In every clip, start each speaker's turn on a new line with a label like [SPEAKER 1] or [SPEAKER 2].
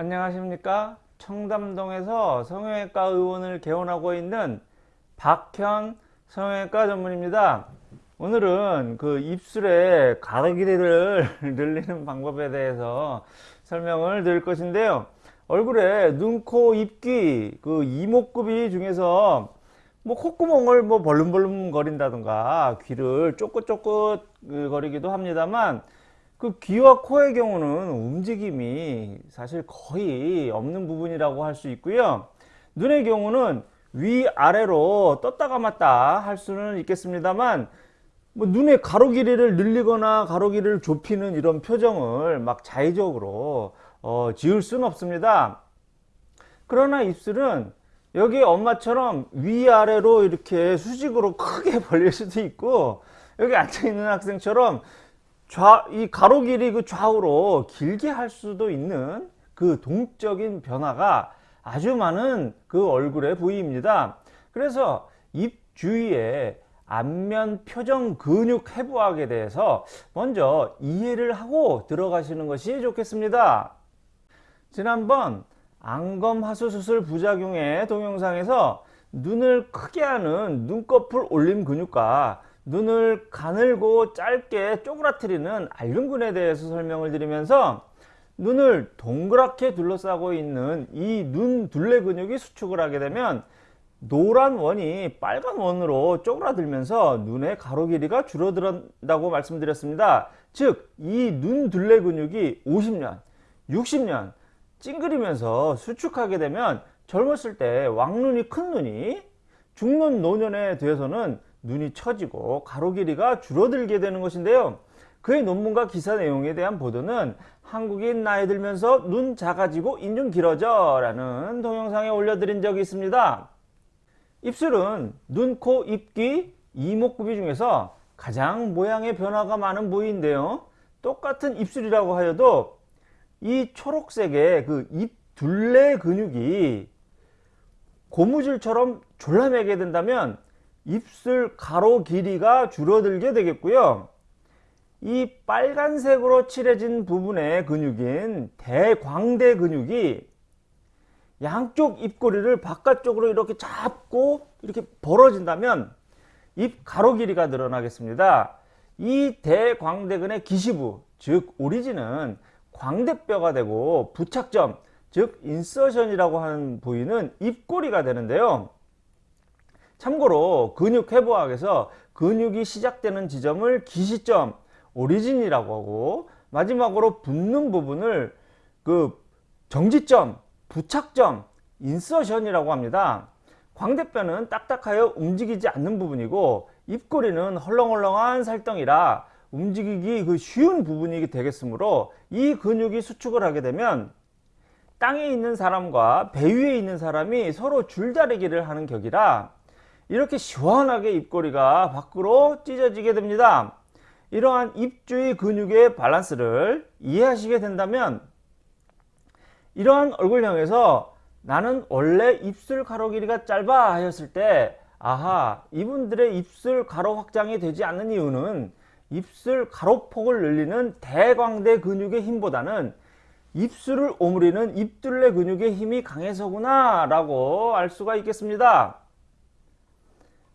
[SPEAKER 1] 안녕하십니까? 청담동에서 성형외과 의원을 개원하고 있는 박현 성형외과 전문입니다. 오늘은 그 입술의 길이를 늘리는 방법에 대해서 설명을 드릴 것인데요. 얼굴에 눈, 코, 입, 귀, 그 이목구비 중에서 뭐 콧구멍을 뭐 벌름벌름 거린다든가 귀를 쫓긋쫓긋 거리기도 합니다만 그 귀와 코의 경우는 움직임이 사실 거의 없는 부분이라고 할 수 있고요. 눈의 경우는 위아래로 떴다 감았다 할 수는 있겠습니다만 뭐 눈의 가로 길이를 늘리거나 가로 길이를 좁히는 이런 표정을 막 자의적으로 어, 지을 수는 없습니다. 그러나 입술은 여기 엄마처럼 위아래로 이렇게 수직으로 크게 벌릴 수도 있고 여기 앉아있는 학생처럼 좌, 이 가로 길이 그 좌우로 길게 할 수도 있는 그 동적인 변화가 아주 많은 그 얼굴의 부위입니다. 그래서 입 주위에 안면 표정 근육 해부학에 대해서 먼저 이해를 하고 들어가시는 것이 좋겠습니다. 지난번 안검하수 수술 부작용의 동영상에서 눈을 크게 하는 눈꺼풀 올림 근육과 눈을 가늘고 짧게 쪼그라뜨리는 알륜근에 대해서 설명을 드리면서 눈을 동그랗게 둘러싸고 있는 이 눈 둘레 근육이 수축을 하게 되면 노란 원이 빨간 원으로 쪼그라들면서 눈의 가로 길이가 줄어든다고 말씀드렸습니다. 즉 이 눈 둘레 근육이 50년, 60년 찡그리면서 수축하게 되면 젊었을 때 왕눈이 큰 눈이 중년 노년에 되어서는 눈이 처지고 가로 길이가 줄어들게 되는 것인데요. 그의 논문과 기사 내용에 대한 보도는 한국인 나이 들면서 눈 작아지고 인중 길어져 라는 동영상에 올려드린 적이 있습니다. 입술은 눈, 코, 입, 귀, 이목구비 중에서 가장 모양의 변화가 많은 부위인데요. 똑같은 입술이라고 하여도 이 초록색의 그 입 둘레 근육이 고무줄처럼 졸라매게 된다면 입술 가로 길이가 줄어들게 되겠고요. 이 빨간색으로 칠해진 부분의 근육인 대광대 근육이 양쪽 입꼬리를 바깥쪽으로 이렇게 잡고 이렇게 벌어진다면 입 가로 길이가 늘어나겠습니다. 이 대광대근의 기시부 즉 오리진은 광대뼈가 되고 부착점 즉 인서션이라고 하는 부위는 입꼬리가 되는데요. 참고로 근육 회복학에서 근육이 시작되는 지점을 기시점, 오리진이라고 하고 마지막으로 붙는 부분을 그 정지점, 부착점, insertion이라고 합니다. 광대뼈는 딱딱하여 움직이지 않는 부분이고 입꼬리는 헐렁헐렁한 살덩이라 움직이기 그 쉬운 부분이 되겠으므로 이 근육이 수축을 하게 되면 땅에 있는 사람과 배 위에 있는 사람이 서로 줄다리기를 하는 격이라 이렇게 시원하게 입꼬리가 밖으로 찢어지게 됩니다. 이러한 입주위 근육의 밸런스를 이해하시게 된다면 이러한 얼굴형에서 나는 원래 입술 가로 길이가 짧아 하였을 때 아하 이분들의 입술 가로 확장이 되지 않는 이유는 입술 가로폭을 늘리는 대광대 근육의 힘보다는 입술을 오므리는 입둘레 근육의 힘이 강해서구나 라고 알 수가 있겠습니다.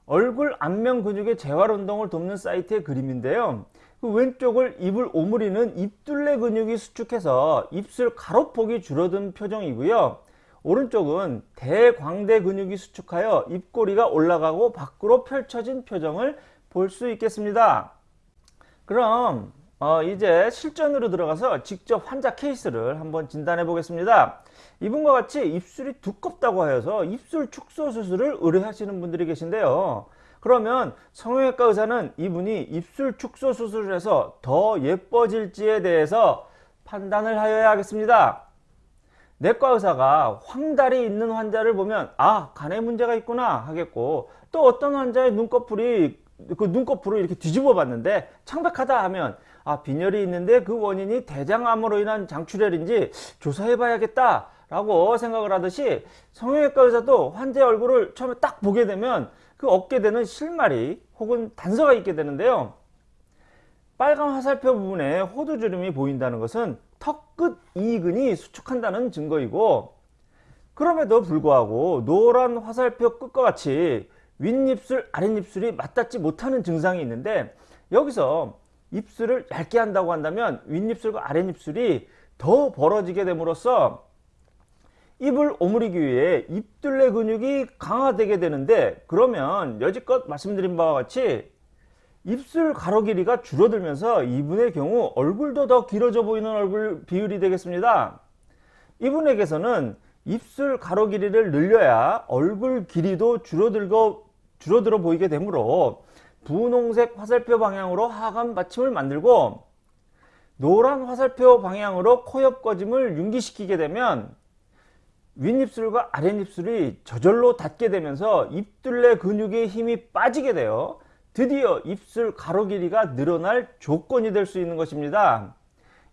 [SPEAKER 1] 얼굴 안면 근육의 재활 운동을 돕는 사이트의 그림인데요. 그 왼쪽을 입을 오므리는 입둘레 근육이 수축해서 입술 가로폭이 줄어든 표정이고요. 오른쪽은 대광대 근육이 수축하여 입꼬리가 올라가고 밖으로 펼쳐진 표정을 볼 수 있겠습니다. 그럼 어 이제 실전으로 들어가서 직접 환자 케이스를 한번 진단해 보겠습니다. 이분과 같이 입술이 두껍다고 하여서 입술 축소 수술을 의뢰하시는 분들이 계신데요. 그러면 성형외과 의사는 이분이 입술 축소 수술을 해서 더 예뻐질지에 대해서 판단을 하여야 하겠습니다. 내과 의사가 황달이 있는 환자를 보면 아 간에 문제가 있구나 하겠고 또 어떤 환자의 눈꺼풀이 그 눈꺼풀을 이렇게 뒤집어 봤는데 창백하다 하면 아 빈혈이 있는데 그 원인이 대장암으로 인한 장출혈인지 조사해 봐야겠다 라고 생각을 하듯이 성형외과 의사도 환자의 얼굴을 처음에 딱 보게 되면 그 얻게 되는 실마리 혹은 단서가 있게 되는데요. 빨간 화살표 부분에 호두주름이 보인다는 것은 턱 끝 이근이 수축한다는 증거이고 그럼에도 불구하고 노란 화살표 끝과 같이 윗입술 아랫입술이 맞닿지 못하는 증상이 있는데 여기서 입술을 얇게 한다고 한다면 윗입술과 아랫입술이 더 벌어지게 됨으로써 입을 오므리기 위해 입둘레 근육이 강화되게 되는데 그러면 여지껏 말씀드린 바와 같이 입술 가로 길이가 줄어들면서 이분의 경우 얼굴도 더 길어져 보이는 얼굴 비율이 되겠습니다. 이분에게서는 입술 가로 길이를 늘려야 얼굴 길이도 줄어들고 줄어들어 보이게 되므로 분홍색 화살표 방향으로 하관 받침을 만들고 노란 화살표 방향으로 코옆 꺼짐을 융기시키게 되면 윗입술과 아랫입술이 저절로 닿게 되면서 입둘레 근육의 힘이 빠지게 되어 드디어 입술 가로 길이가 늘어날 조건이 될 수 있는 것입니다.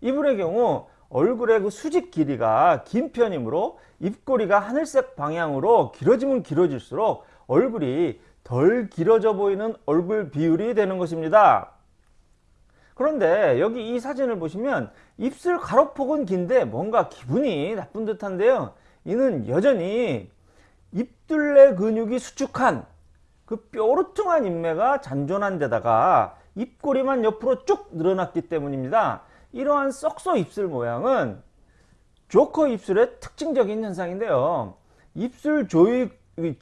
[SPEAKER 1] 이분의 경우 얼굴의 그 수직 길이가 긴 편이므로 입꼬리가 하늘색 방향으로 길어지면 길어질수록 얼굴이 덜 길어져 보이는 얼굴 비율이 되는 것입니다. 그런데 여기 이 사진을 보시면 입술 가로폭은 긴데 뭔가 기분이 나쁜 듯한데요. 이는 여전히 입둘레 근육이 수축한 그 뾰루퉁한 인매가 잔존한 데다가 입꼬리만 옆으로 쭉 늘어났기 때문입니다. 이러한 썩소 입술 모양은 조커 입술의 특징적인 현상인데요. 입술 조이,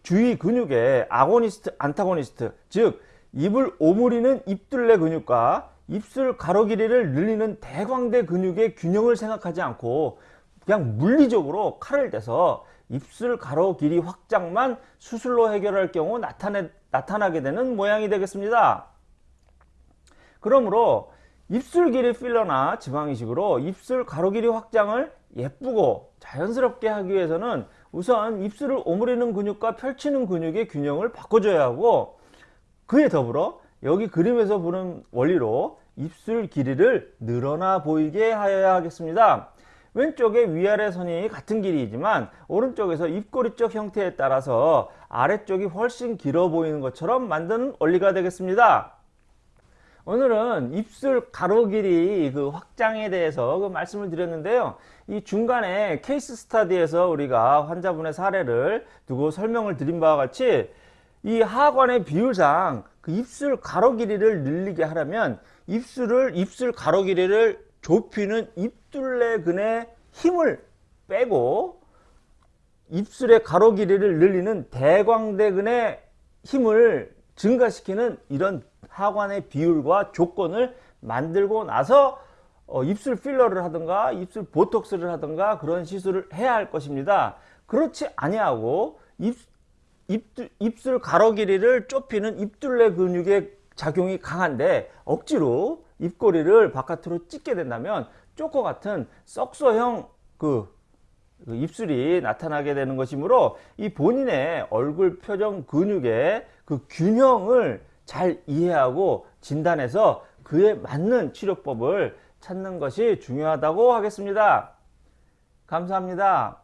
[SPEAKER 1] 주위 근육의 아고니스트, 안타고니스트, 즉 입을 오므리는 입둘레 근육과 입술 가로 길이를 늘리는 대광대 근육의 균형을 생각하지 않고 그냥 물리적으로 칼을 대서 입술 가로 길이 확장만 수술로 해결할 경우 나타내, 나타나게 되는 모양이 되겠습니다. 그러므로 입술 길이 필러나 지방이식으로 입술 가로 길이 확장을 예쁘고 자연스럽게 하기 위해서는 우선 입술을 오므리는 근육과 펼치는 근육의 균형을 바꿔줘야 하고 그에 더불어 여기 그림에서 보는 원리로 입술 길이를 늘어나 보이게 하여야 하겠습니다. 왼쪽에 위아래 선이 같은 길이지만 오른쪽에서 입꼬리 쪽 형태에 따라서 아래쪽이 훨씬 길어 보이는 것처럼 만드는 원리가 되겠습니다. 오늘은 입술 가로 길이 그 확장에 대해서 그 말씀을 드렸는데요. 이 중간에 케이스 스타디에서 우리가 환자분의 사례를 두고 설명을 드린 바와 같이 이 하관의 비율상 그 입술 가로 길이를 늘리게 하려면 입술을 입술 가로 길이를 좁히는 입둘레근의 힘을 빼고 입술의 가로 길이를 늘리는 대광대근의 힘을 증가시키는 이런 하관의 비율과 조건을 만들고 나서 어, 입술 필러를 하든가 입술 보톡스를 하든가 그런 시술을 해야 할 것입니다. 그렇지 아니하고 입, 입, 입술 가로 길이를 좁히는 입둘레 근육의 작용이 강한데 억지로 입꼬리를 바깥으로 찢게 된다면 쪼커 같은 썩소형 그, 그 입술이 나타나게 되는 것이므로 이 본인의 얼굴 표정 근육의 그 균형을 잘 이해하고 진단해서 그에 맞는 치료법을 찾는 것이 중요하다고 하겠습니다. 감사합니다.